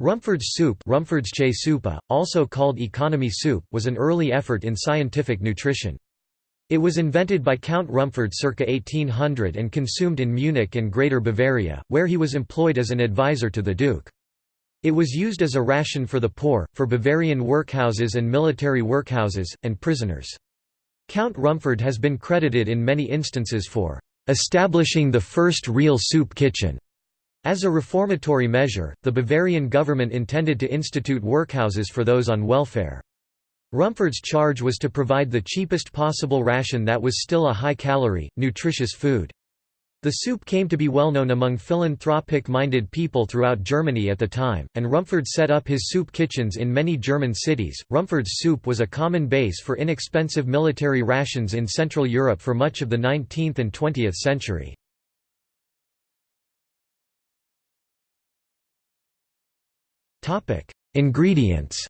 Rumford's soup soupa, also called economy soup, was an early effort in scientific nutrition. It was invented by Count Rumford circa 1800 and consumed in Munich and Greater Bavaria, where he was employed as an advisor to the Duke. It was used as a ration for the poor, for Bavarian workhouses and military workhouses, and prisoners. Count Rumford has been credited in many instances for establishing the first real soup kitchen as a reformatory measure, the Bavarian government intended to institute workhouses for those on welfare. Rumford's charge was to provide the cheapest possible ration that was still a high-calorie, nutritious food. The soup came to be well known among philanthropic-minded people throughout Germany at the time, and Rumford set up his soup kitchens in many German cities. Rumford's soup was a common base for inexpensive military rations in Central Europe for much of the 19th and 20th century. Topic: Ingredients.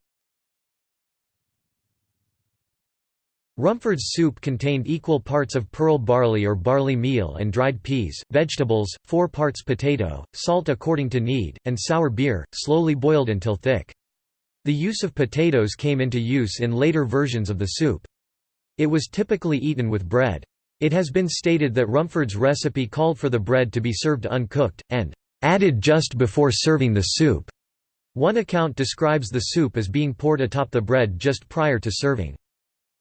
Rumford's soup contained equal parts of pearl barley or barley meal and dried peas, vegetables, 4 parts potato, salt according to need, and sour beer, slowly boiled until thick. The use of potatoes came into use in later versions of the soup. It was typically eaten with bread. It has been stated that Rumford's recipe called for the bread to be served uncooked, and added just before serving the soup. One account describes the soup as being poured atop the bread just prior to serving.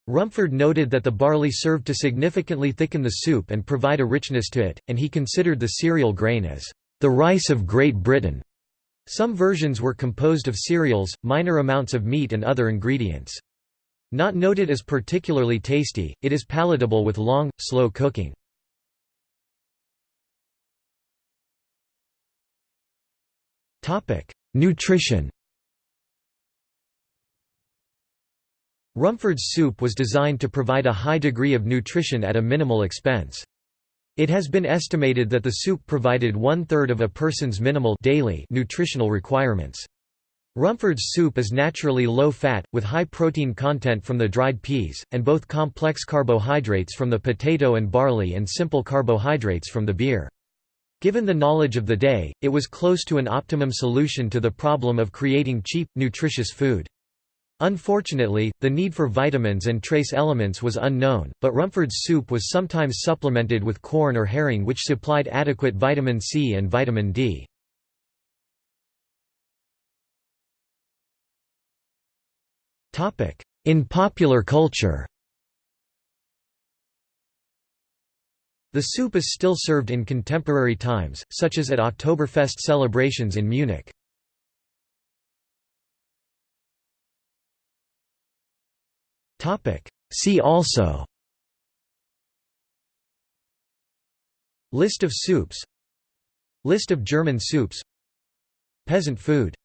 Rumford noted that the barley served to significantly thicken the soup and provide a richness to it, and he considered the cereal grain as the rice of Great Britain. Some versions were composed of cereals, minor amounts of meat and other ingredients. Not noted as particularly tasty, it is palatable with long, slow cooking. Nutrition Rumford's soup was designed to provide a high degree of nutrition at a minimal expense. It has been estimated that the soup provided one-third of a person's minimal daily nutritional requirements. Rumford's soup is naturally low-fat, with high protein content from the dried peas, and both complex carbohydrates from the potato and barley and simple carbohydrates from the beer. Given the knowledge of the day, it was close to an optimum solution to the problem of creating cheap, nutritious food. Unfortunately, the need for vitamins and trace elements was unknown, but Rumford's soup was sometimes supplemented with corn or herring which supplied adequate vitamin C and vitamin D. In popular culture The soup is still served in contemporary times, such as at Oktoberfest celebrations in Munich. See also List of soups List of German soups Peasant food